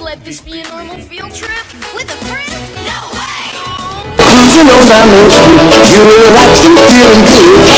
let this be a normal field trip? With a friend? No way! Cruising on down Main you, you relaxing, feeling good.